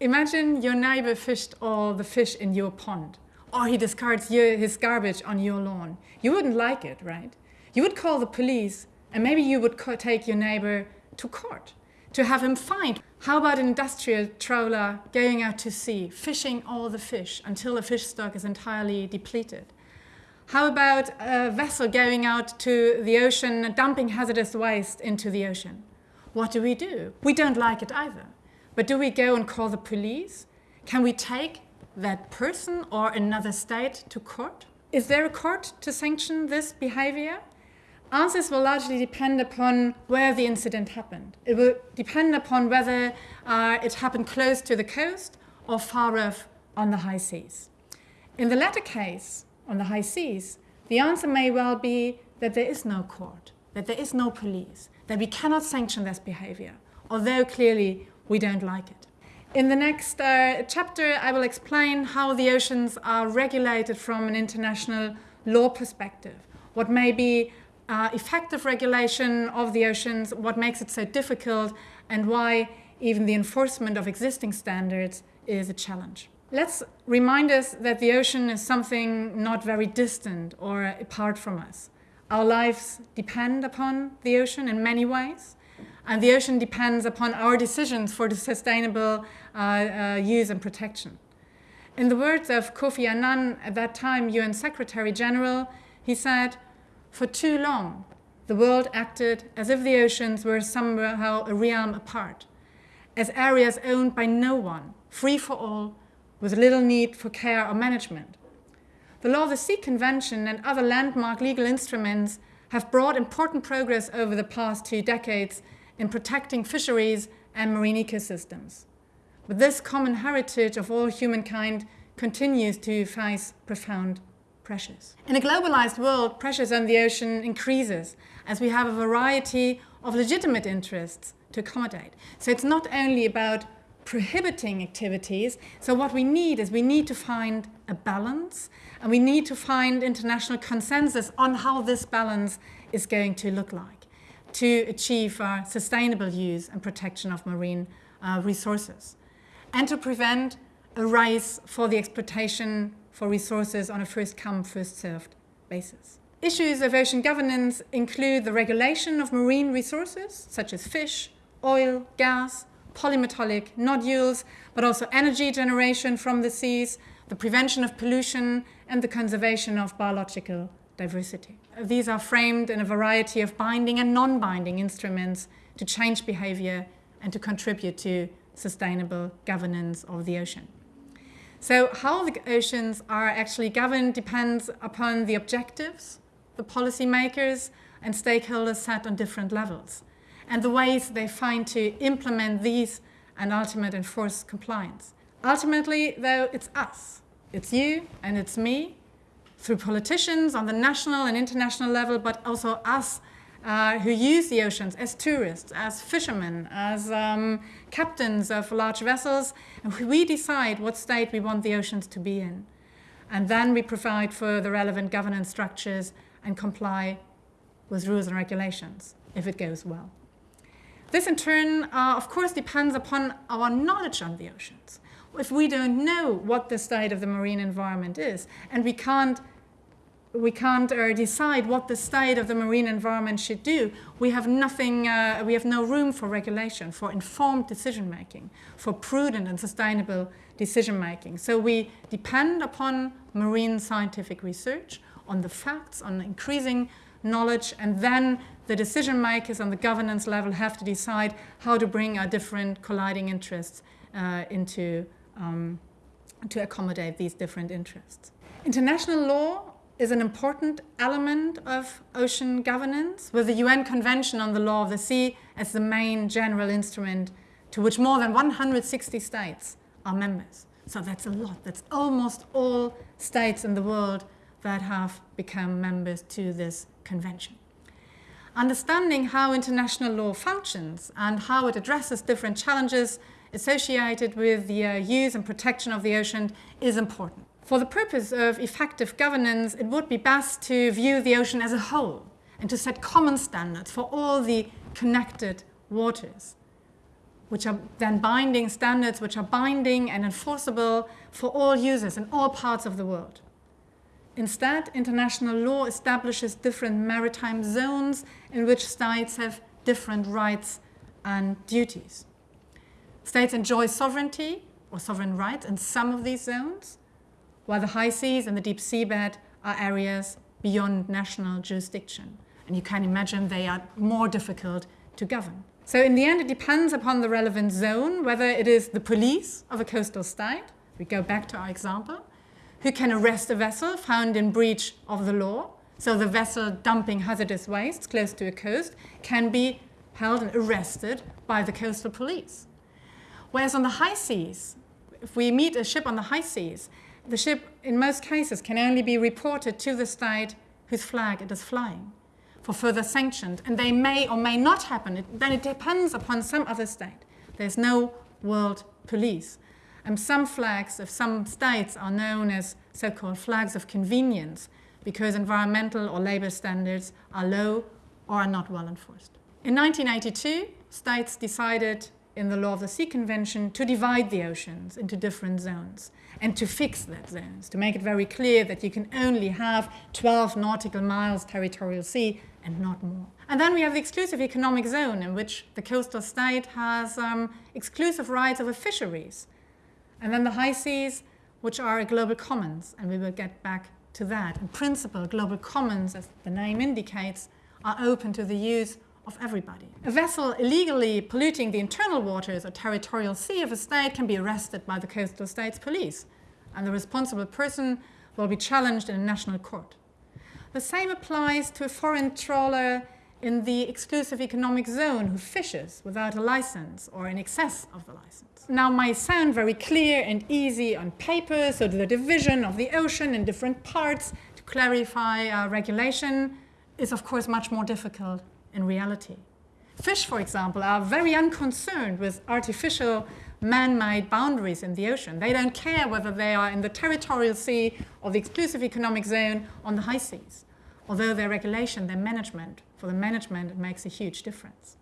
Imagine your neighbor fished all the fish in your pond, or he discards your, his garbage on your lawn. You wouldn't like it, right? You would call the police, and maybe you would take your neighbor to court to have him fined. How about an industrial trawler going out to sea, fishing all the fish until the fish stock is entirely depleted? How about a vessel going out to the ocean, dumping hazardous waste into the ocean? What do we do? We don't like it either. But do we go and call the police? Can we take that person or another state to court? Is there a court to sanction this behavior? Answers will largely depend upon where the incident happened. It will depend upon whether uh, it happened close to the coast or far off on the high seas. In the latter case, on the high seas, the answer may well be that there is no court, that there is no police, that we cannot sanction this behavior, although clearly we don't like it. In the next uh, chapter, I will explain how the oceans are regulated from an international law perspective, what may be uh, effective regulation of the oceans, what makes it so difficult, and why even the enforcement of existing standards is a challenge. Let's remind us that the ocean is something not very distant or apart from us. Our lives depend upon the ocean in many ways, and the ocean depends upon our decisions for the sustainable uh, uh, use and protection. In the words of Kofi Annan, at that time UN Secretary General, he said, for too long, the world acted as if the oceans were somehow a realm apart, as areas owned by no one, free for all, with little need for care or management. The Law of the Sea Convention and other landmark legal instruments have brought important progress over the past two decades in protecting fisheries and marine ecosystems. But this common heritage of all humankind continues to face profound pressures. In a globalized world, pressures on the ocean increases as we have a variety of legitimate interests to accommodate. So it's not only about prohibiting activities. So what we need is we need to find a balance and we need to find international consensus on how this balance is going to look like to achieve uh, sustainable use and protection of marine uh, resources and to prevent a race for the exploitation for resources on a first come, first served basis. Issues of ocean governance include the regulation of marine resources such as fish, oil, gas, polymetallic nodules, but also energy generation from the seas, the prevention of pollution, and the conservation of biological diversity. These are framed in a variety of binding and non-binding instruments to change behavior and to contribute to sustainable governance of the ocean. So how the oceans are actually governed depends upon the objectives the policymakers and stakeholders set on different levels and the ways they find to implement these and ultimately enforce compliance. Ultimately, though, it's us. It's you and it's me through politicians on the national and international level, but also us uh, who use the oceans as tourists, as fishermen, as um, captains of large vessels. And we decide what state we want the oceans to be in. And then we provide for the relevant governance structures and comply with rules and regulations if it goes well. This in turn, uh, of course, depends upon our knowledge on the oceans. If we don't know what the state of the marine environment is, and we can't, we can't uh, decide what the state of the marine environment should do, we have nothing, uh, we have no room for regulation, for informed decision making, for prudent and sustainable decision making. So we depend upon marine scientific research, on the facts, on increasing knowledge, and then the decision makers on the governance level have to decide how to bring our different colliding interests uh, into, um, to accommodate these different interests. International law is an important element of ocean governance, with the UN Convention on the Law of the Sea as the main general instrument to which more than 160 states are members. So that's a lot. That's almost all states in the world that have become members to this convention. Understanding how international law functions and how it addresses different challenges associated with the uh, use and protection of the ocean is important. For the purpose of effective governance, it would be best to view the ocean as a whole and to set common standards for all the connected waters. which are then binding standards, which are binding and enforceable for all users in all parts of the world. Instead, international law establishes different maritime zones in which states have different rights and duties. States enjoy sovereignty or sovereign rights in some of these zones, while the high seas and the deep seabed are areas beyond national jurisdiction. And you can imagine they are more difficult to govern. So in the end, it depends upon the relevant zone, whether it is the police of a coastal state, we go back to our example, who can arrest a vessel found in breach of the law. So the vessel dumping hazardous waste close to a coast can be held and arrested by the coastal police. Whereas on the high seas, if we meet a ship on the high seas, the ship in most cases can only be reported to the state whose flag it is flying for further sanctions. And they may or may not happen. It, then it depends upon some other state. There's no world police. And some flags of some states are known as so-called flags of convenience because environmental or labor standards are low or are not well enforced. In 1982, states decided in the Law of the Sea Convention to divide the oceans into different zones and to fix that zones, to make it very clear that you can only have 12 nautical miles territorial sea and not more. And then we have the exclusive economic zone in which the coastal state has um, exclusive rights over fisheries and then the high seas, which are a global commons, and we will get back to that. In principle, global commons, as the name indicates, are open to the use of everybody. A vessel illegally polluting the internal waters or territorial sea of a state can be arrested by the coastal state's police, and the responsible person will be challenged in a national court. The same applies to a foreign trawler in the exclusive economic zone who fishes without a license or in excess of the license. Now might sound very clear and easy on paper, so the division of the ocean in different parts to clarify uh, regulation is of course much more difficult in reality. Fish, for example, are very unconcerned with artificial man-made boundaries in the ocean. They don't care whether they are in the territorial sea or the exclusive economic zone on the high seas although their regulation, their management, for the management, it makes a huge difference.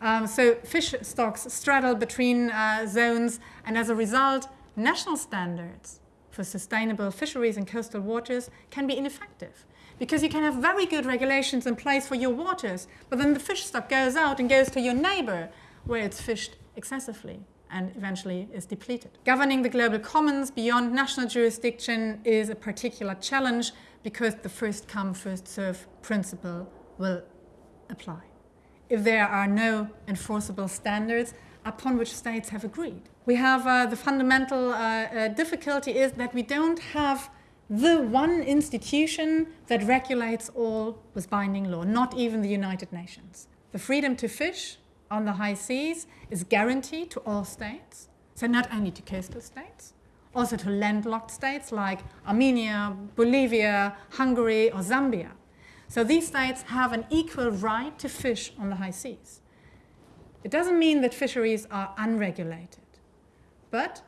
Um, so fish stocks straddle between uh, zones, and as a result, national standards for sustainable fisheries in coastal waters can be ineffective. Because you can have very good regulations in place for your waters, but then the fish stock goes out and goes to your neighbor where it's fished excessively and eventually is depleted. Governing the global commons beyond national jurisdiction is a particular challenge because the first come, first serve principle will apply. If there are no enforceable standards upon which states have agreed. We have uh, the fundamental uh, uh, difficulty is that we don't have the one institution that regulates all with binding law, not even the United Nations. The freedom to fish on the high seas is guaranteed to all states, so not only to coastal states, also to landlocked states like Armenia, Bolivia, Hungary, or Zambia. So these states have an equal right to fish on the high seas. It doesn't mean that fisheries are unregulated, but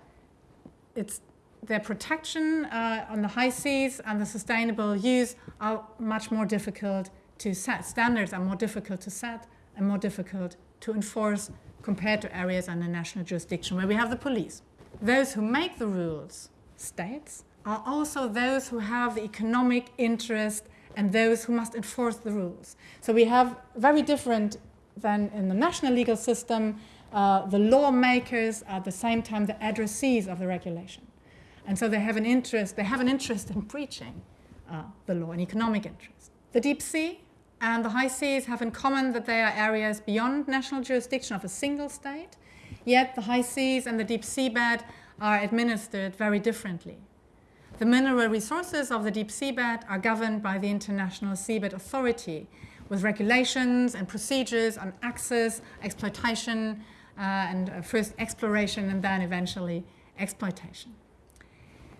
it's their protection uh, on the high seas and the sustainable use are much more difficult to set. Standards are more difficult to set and more difficult to enforce compared to areas under national jurisdiction where we have the police those who make the rules, states, are also those who have the economic interest and those who must enforce the rules. So we have very different than in the national legal system, uh, the lawmakers are at the same time the addressees of the regulation. And so they have an interest, they have an interest in preaching uh, the law, an economic interest. The deep sea and the high seas have in common that they are areas beyond national jurisdiction of a single state Yet the high seas and the deep seabed are administered very differently. The mineral resources of the deep seabed are governed by the International Seabed Authority with regulations and procedures on access, exploitation, uh, and uh, first exploration and then eventually exploitation.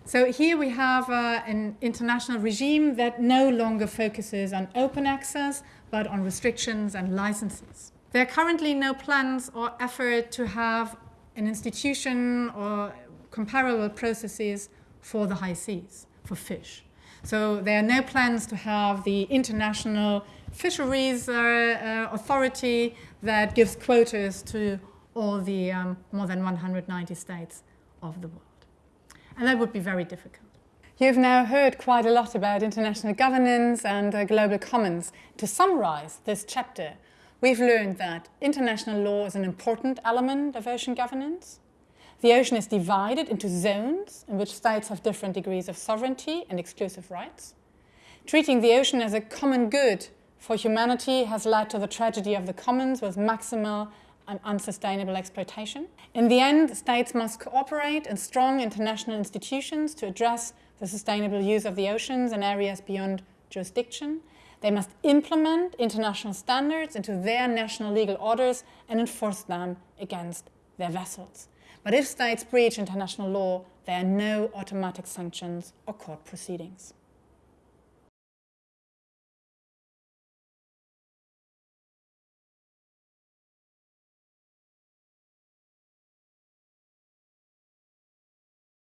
So here we have uh, an international regime that no longer focuses on open access, but on restrictions and licenses. There are currently no plans or effort to have an institution or comparable processes for the high seas, for fish. So there are no plans to have the international fisheries uh, uh, authority that gives quotas to all the um, more than 190 states of the world. And that would be very difficult. You've now heard quite a lot about international governance and uh, global commons. To summarize this chapter, we've learned that international law is an important element of ocean governance. The ocean is divided into zones in which states have different degrees of sovereignty and exclusive rights. Treating the ocean as a common good for humanity has led to the tragedy of the commons with maximal and unsustainable exploitation. In the end, states must cooperate in strong international institutions to address the sustainable use of the oceans and areas beyond jurisdiction. They must implement international standards into their national legal orders and enforce them against their vessels. But if states breach international law, there are no automatic sanctions or court proceedings.